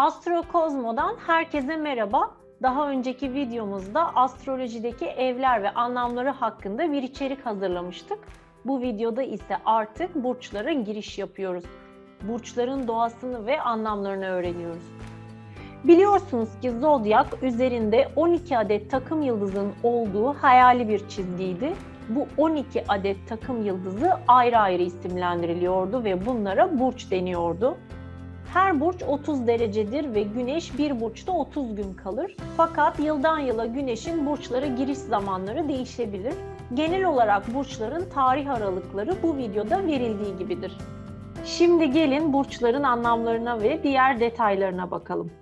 Astrokozmo'dan herkese merhaba. Daha önceki videomuzda astrolojideki evler ve anlamları hakkında bir içerik hazırlamıştık. Bu videoda ise artık burçlara giriş yapıyoruz. Burçların doğasını ve anlamlarını öğreniyoruz. Biliyorsunuz ki zodyak üzerinde 12 adet takım yıldızın olduğu hayali bir çizgiydi. Bu 12 adet takım yıldızı ayrı ayrı isimlendiriliyordu ve bunlara burç deniyordu. Her burç 30 derecedir ve güneş bir burçta 30 gün kalır. Fakat yıldan yıla güneşin burçlara giriş zamanları değişebilir. Genel olarak burçların tarih aralıkları bu videoda verildiği gibidir. Şimdi gelin burçların anlamlarına ve diğer detaylarına bakalım.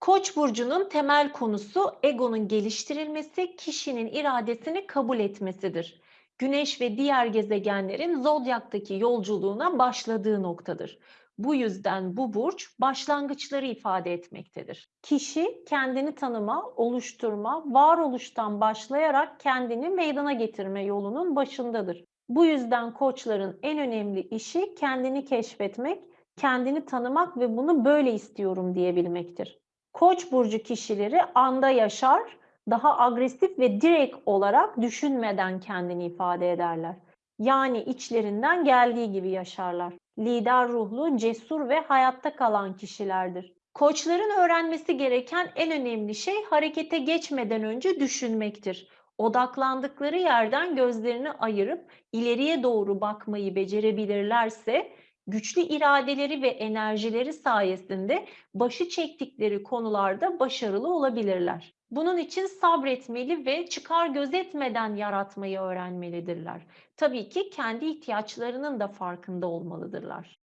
Koç burcunun temel konusu egonun geliştirilmesi, kişinin iradesini kabul etmesidir. Güneş ve diğer gezegenlerin zodyaktaki yolculuğuna başladığı noktadır. Bu yüzden bu burç başlangıçları ifade etmektedir. Kişi kendini tanıma, oluşturma, varoluştan başlayarak kendini meydana getirme yolunun başındadır. Bu yüzden koçların en önemli işi kendini keşfetmek, kendini tanımak ve bunu böyle istiyorum diyebilmektir. Koç burcu kişileri anda yaşar, daha agresif ve direkt olarak düşünmeden kendini ifade ederler. Yani içlerinden geldiği gibi yaşarlar. Lider ruhlu, cesur ve hayatta kalan kişilerdir. Koçların öğrenmesi gereken en önemli şey harekete geçmeden önce düşünmektir. Odaklandıkları yerden gözlerini ayırıp ileriye doğru bakmayı becerebilirlerse güçlü iradeleri ve enerjileri sayesinde başı çektikleri konularda başarılı olabilirler. Bunun için sabretmeli ve çıkar gözetmeden yaratmayı öğrenmelidirler. Tabii ki kendi ihtiyaçlarının da farkında olmalıdırlar.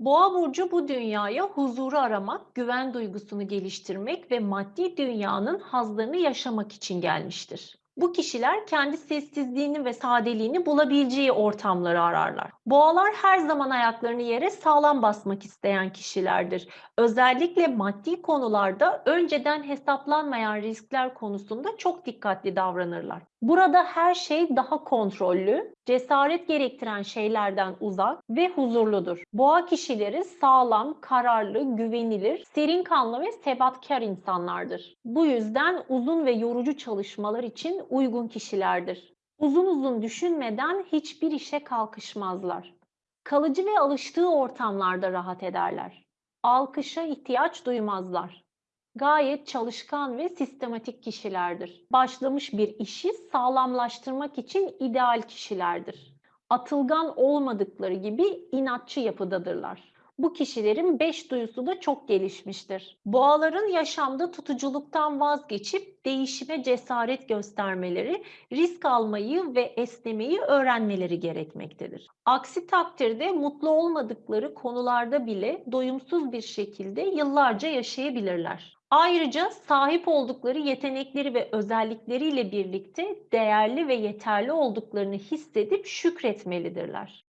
Boğa burcu bu dünyaya huzuru aramak, güven duygusunu geliştirmek ve maddi dünyanın hazlarını yaşamak için gelmiştir. Bu kişiler kendi sessizliğini ve sadeliğini bulabileceği ortamları ararlar. Boğalar her zaman ayaklarını yere sağlam basmak isteyen kişilerdir. Özellikle maddi konularda önceden hesaplanmayan riskler konusunda çok dikkatli davranırlar. Burada her şey daha kontrollü, cesaret gerektiren şeylerden uzak ve huzurludur. Boğa kişileri sağlam, kararlı, güvenilir, serin kanlı ve sebatkar insanlardır. Bu yüzden uzun ve yorucu çalışmalar için uygun kişilerdir. Uzun uzun düşünmeden hiçbir işe kalkışmazlar. Kalıcı ve alıştığı ortamlarda rahat ederler. Alkışa ihtiyaç duymazlar gayet çalışkan ve sistematik kişilerdir. Başlamış bir işi sağlamlaştırmak için ideal kişilerdir. Atılgan olmadıkları gibi inatçı yapıdadırlar. Bu kişilerin beş duyusu da çok gelişmiştir. Boğaların yaşamda tutuculuktan vazgeçip değişime cesaret göstermeleri, risk almayı ve esnemeyi öğrenmeleri gerekmektedir. Aksi takdirde mutlu olmadıkları konularda bile doyumsuz bir şekilde yıllarca yaşayabilirler. Ayrıca sahip oldukları yetenekleri ve özellikleriyle birlikte değerli ve yeterli olduklarını hissedip şükretmelidirler.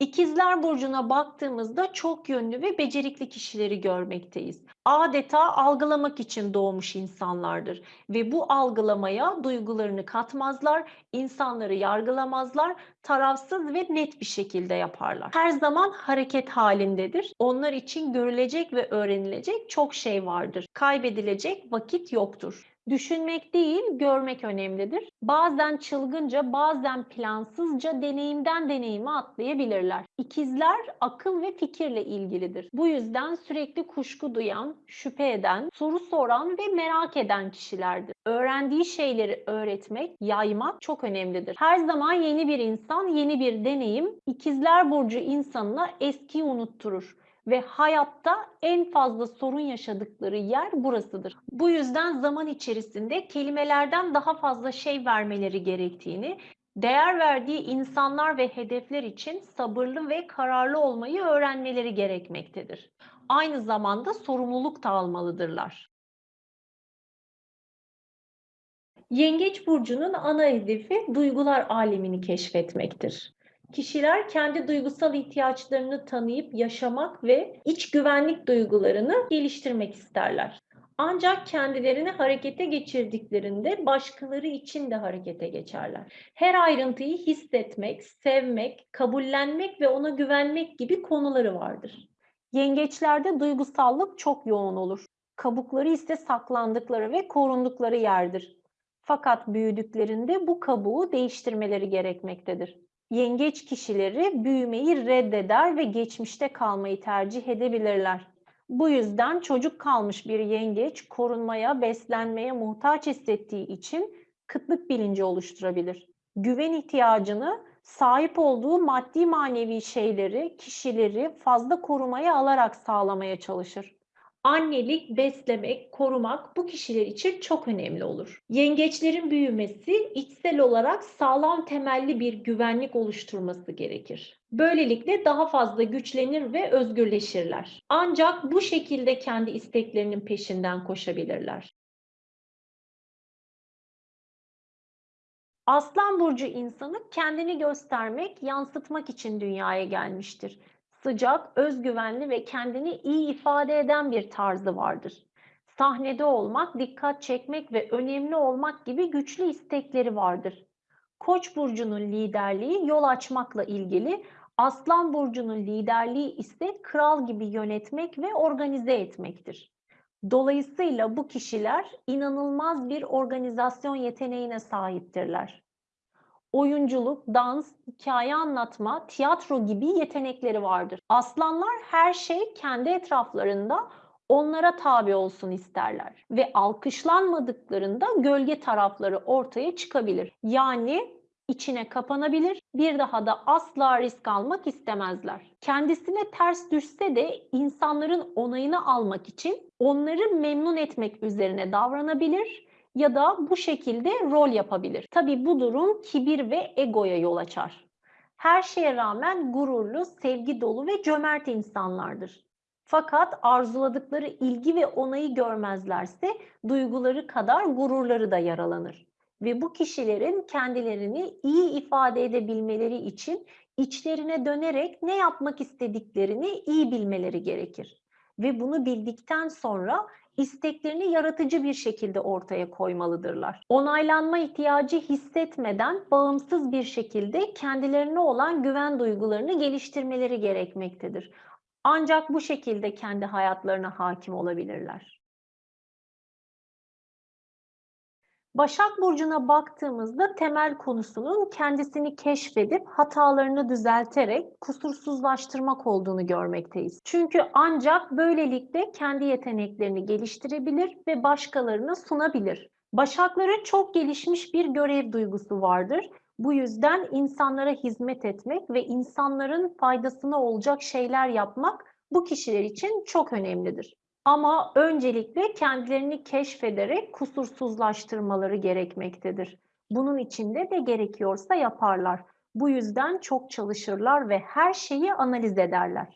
İkizler Burcu'na baktığımızda çok yönlü ve becerikli kişileri görmekteyiz. Adeta algılamak için doğmuş insanlardır ve bu algılamaya duygularını katmazlar, insanları yargılamazlar, tarafsız ve net bir şekilde yaparlar. Her zaman hareket halindedir. Onlar için görülecek ve öğrenilecek çok şey vardır. Kaybedilecek vakit yoktur. Düşünmek değil, görmek önemlidir. Bazen çılgınca, bazen plansızca deneyimden deneyime atlayabilirler. İkizler akıl ve fikirle ilgilidir. Bu yüzden sürekli kuşku duyan, şüphe eden, soru soran ve merak eden kişilerdir. Öğrendiği şeyleri öğretmek, yaymak çok önemlidir. Her zaman yeni bir insan, yeni bir deneyim İkizler burcu insanına eskiyi unutturur ve hayatta en fazla sorun yaşadıkları yer burasıdır. Bu yüzden zaman içerisinde kelimelerden daha fazla şey vermeleri gerektiğini, değer verdiği insanlar ve hedefler için sabırlı ve kararlı olmayı öğrenmeleri gerekmektedir. Aynı zamanda sorumluluk da almalıdırlar. Yengeç burcunun ana hedefi duygular alemini keşfetmektir. Kişiler kendi duygusal ihtiyaçlarını tanıyıp yaşamak ve iç güvenlik duygularını geliştirmek isterler. Ancak kendilerini harekete geçirdiklerinde başkaları için de harekete geçerler. Her ayrıntıyı hissetmek, sevmek, kabullenmek ve ona güvenmek gibi konuları vardır. Yengeçlerde duygusallık çok yoğun olur. Kabukları ise saklandıkları ve korundukları yerdir. Fakat büyüdüklerinde bu kabuğu değiştirmeleri gerekmektedir. Yengeç kişileri büyümeyi reddeder ve geçmişte kalmayı tercih edebilirler. Bu yüzden çocuk kalmış bir yengeç korunmaya, beslenmeye muhtaç hissettiği için kıtlık bilinci oluşturabilir. Güven ihtiyacını sahip olduğu maddi manevi şeyleri, kişileri fazla korumaya alarak sağlamaya çalışır. Annelik, beslemek, korumak bu kişiler için çok önemli olur. Yengeçlerin büyümesi içsel olarak sağlam temelli bir güvenlik oluşturması gerekir. Böylelikle daha fazla güçlenir ve özgürleşirler. Ancak bu şekilde kendi isteklerinin peşinden koşabilirler. Aslan burcu insanı kendini göstermek, yansıtmak için dünyaya gelmiştir. Sıcak, özgüvenli ve kendini iyi ifade eden bir tarzı vardır. Sahnede olmak, dikkat çekmek ve önemli olmak gibi güçlü istekleri vardır. Koç burcunun liderliği yol açmakla ilgili, Aslan burcunun liderliği ise kral gibi yönetmek ve organize etmektir. Dolayısıyla bu kişiler inanılmaz bir organizasyon yeteneğine sahiptirler. Oyunculuk, dans, hikaye anlatma, tiyatro gibi yetenekleri vardır. Aslanlar her şey kendi etraflarında onlara tabi olsun isterler ve alkışlanmadıklarında gölge tarafları ortaya çıkabilir. Yani içine kapanabilir, bir daha da asla risk almak istemezler. Kendisine ters düşse de insanların onayını almak için onları memnun etmek üzerine davranabilir ya da bu şekilde rol yapabilir. Tabi bu durum kibir ve egoya yol açar. Her şeye rağmen gururlu, sevgi dolu ve cömert insanlardır. Fakat arzuladıkları ilgi ve onayı görmezlerse duyguları kadar gururları da yaralanır ve bu kişilerin kendilerini iyi ifade edebilmeleri için içlerine dönerek ne yapmak istediklerini iyi bilmeleri gerekir. Ve bunu bildikten sonra isteklerini yaratıcı bir şekilde ortaya koymalıdırlar. Onaylanma ihtiyacı hissetmeden bağımsız bir şekilde kendilerine olan güven duygularını geliştirmeleri gerekmektedir. Ancak bu şekilde kendi hayatlarına hakim olabilirler. Başak Burcu'na baktığımızda temel konusunun kendisini keşfedip hatalarını düzelterek kusursuzlaştırmak olduğunu görmekteyiz. Çünkü ancak böylelikle kendi yeteneklerini geliştirebilir ve başkalarına sunabilir. Başakların çok gelişmiş bir görev duygusu vardır. Bu yüzden insanlara hizmet etmek ve insanların faydasına olacak şeyler yapmak bu kişiler için çok önemlidir. Ama öncelikle kendilerini keşfederek kusursuzlaştırmaları gerekmektedir. Bunun için de gerekiyorsa yaparlar. Bu yüzden çok çalışırlar ve her şeyi analiz ederler.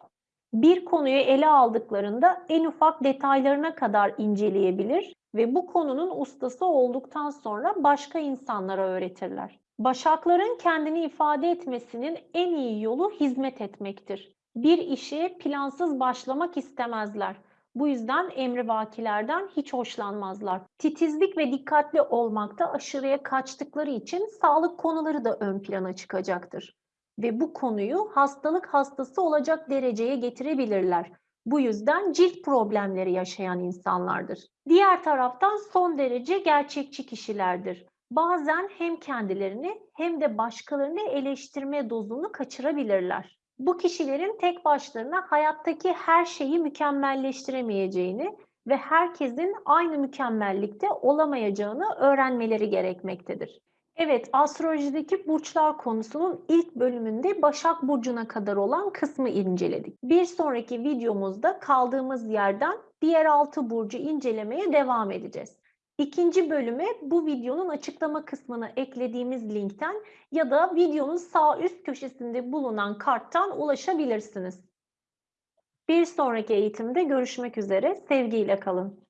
Bir konuyu ele aldıklarında en ufak detaylarına kadar inceleyebilir ve bu konunun ustası olduktan sonra başka insanlara öğretirler. Başakların kendini ifade etmesinin en iyi yolu hizmet etmektir. Bir işe plansız başlamak istemezler bu yüzden emrivakilerden hiç hoşlanmazlar. Titizlik ve dikkatli olmakta aşırıya kaçtıkları için sağlık konuları da ön plana çıkacaktır. Ve bu konuyu hastalık hastası olacak dereceye getirebilirler. Bu yüzden cilt problemleri yaşayan insanlardır. Diğer taraftan son derece gerçekçi kişilerdir. Bazen hem kendilerini hem de başkalarını eleştirme dozunu kaçırabilirler bu kişilerin tek başlarına hayattaki her şeyi mükemmelleştiremeyeceğini ve herkesin aynı mükemmellikte olamayacağını öğrenmeleri gerekmektedir. Evet, astrolojideki burçlar konusunun ilk bölümünde Başak Burcu'na kadar olan kısmı inceledik. Bir sonraki videomuzda kaldığımız yerden diğer altı burcu incelemeye devam edeceğiz. İkinci bölüme bu videonun açıklama kısmına eklediğimiz linkten ya da videonun sağ üst köşesinde bulunan karttan ulaşabilirsiniz. Bir sonraki eğitimde görüşmek üzere. Sevgiyle kalın.